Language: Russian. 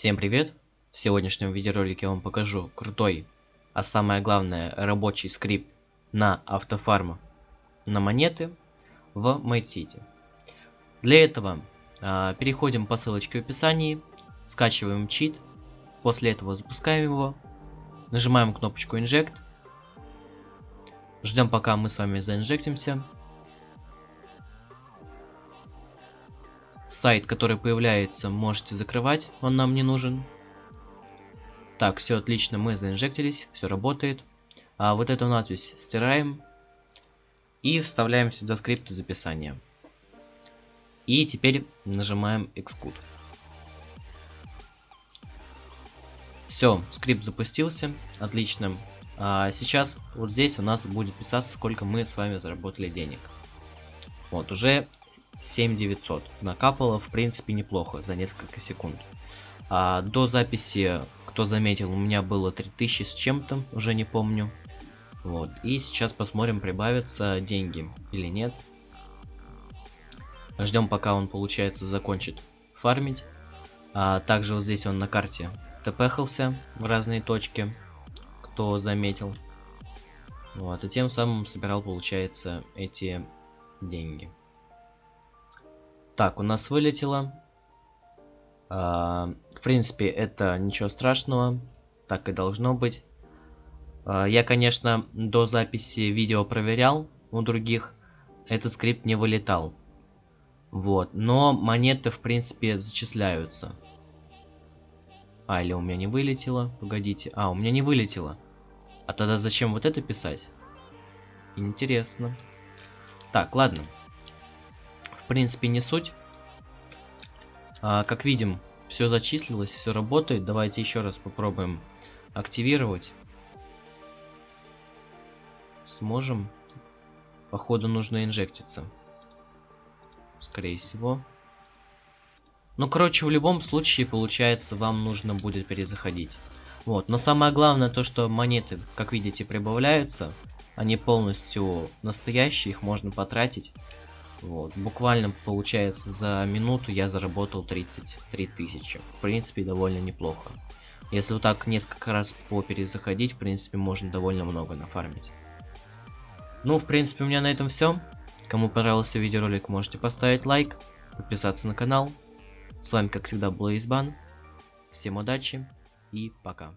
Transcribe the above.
Всем привет! В сегодняшнем видеоролике я вам покажу крутой, а самое главное рабочий скрипт на автофарм на монеты в MateCity. Для этого э, переходим по ссылочке в описании, скачиваем чит, после этого запускаем его, нажимаем кнопочку Inject, ждем пока мы с вами заинжектимся, сайт, который появляется, можете закрывать, он нам не нужен. Так, все отлично, мы заинжектились, все работает. А вот эту надпись стираем и вставляем сюда скрипт записания. И теперь нажимаем Execute. Все, скрипт запустился, отлично. А сейчас вот здесь у нас будет писаться, сколько мы с вами заработали денег. Вот, уже 7900. Накапало, в принципе, неплохо за несколько секунд. А до записи, кто заметил, у меня было 3000 с чем-то, уже не помню. Вот, и сейчас посмотрим, прибавятся деньги или нет. Ждем, пока он, получается, закончит фармить. А также вот здесь он на карте тпхался в разные точки, кто заметил. Вот, и тем самым собирал, получается, эти деньги. Так, у нас вылетело. А, в принципе, это ничего страшного. Так и должно быть. А, я, конечно, до записи видео проверял у других. Этот скрипт не вылетал. Вот. Но монеты, в принципе, зачисляются. А, или у меня не вылетело. Погодите. А, у меня не вылетело. А тогда зачем вот это писать? Интересно. Так, ладно принципе, не суть. А, как видим, все зачислилось, все работает. Давайте еще раз попробуем активировать. Сможем. Походу нужно инжектиться. Скорее всего. Ну, короче, в любом случае, получается, вам нужно будет перезаходить. Вот, но самое главное то, что монеты, как видите, прибавляются. Они полностью настоящие, их можно потратить. Вот. Буквально, получается, за минуту я заработал 33 тысячи. В принципе, довольно неплохо. Если вот так несколько раз по перезаходить, в принципе, можно довольно много нафармить. Ну, в принципе, у меня на этом все. Кому понравился видеоролик, можете поставить лайк, подписаться на канал. С вами, как всегда, был Избан. Всем удачи и пока.